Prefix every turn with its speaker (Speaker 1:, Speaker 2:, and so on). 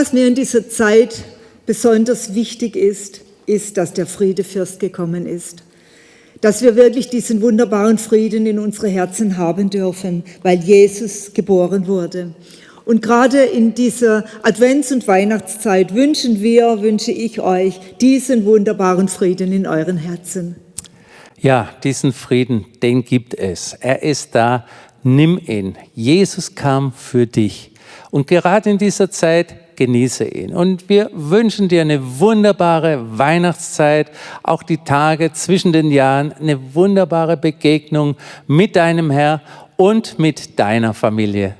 Speaker 1: Was mir in dieser Zeit besonders wichtig ist, ist, dass der Friedefürst gekommen ist. Dass wir wirklich diesen wunderbaren Frieden in unsere Herzen haben dürfen, weil Jesus geboren wurde. Und gerade in dieser Advents- und Weihnachtszeit wünschen wir, wünsche ich euch diesen wunderbaren Frieden in euren Herzen.
Speaker 2: Ja, diesen Frieden, den gibt es. Er ist da. Nimm ihn. Jesus kam für dich. Und gerade in dieser Zeit genieße ihn. Und wir wünschen dir eine wunderbare Weihnachtszeit, auch die Tage zwischen den Jahren, eine wunderbare Begegnung mit deinem Herr und mit deiner Familie.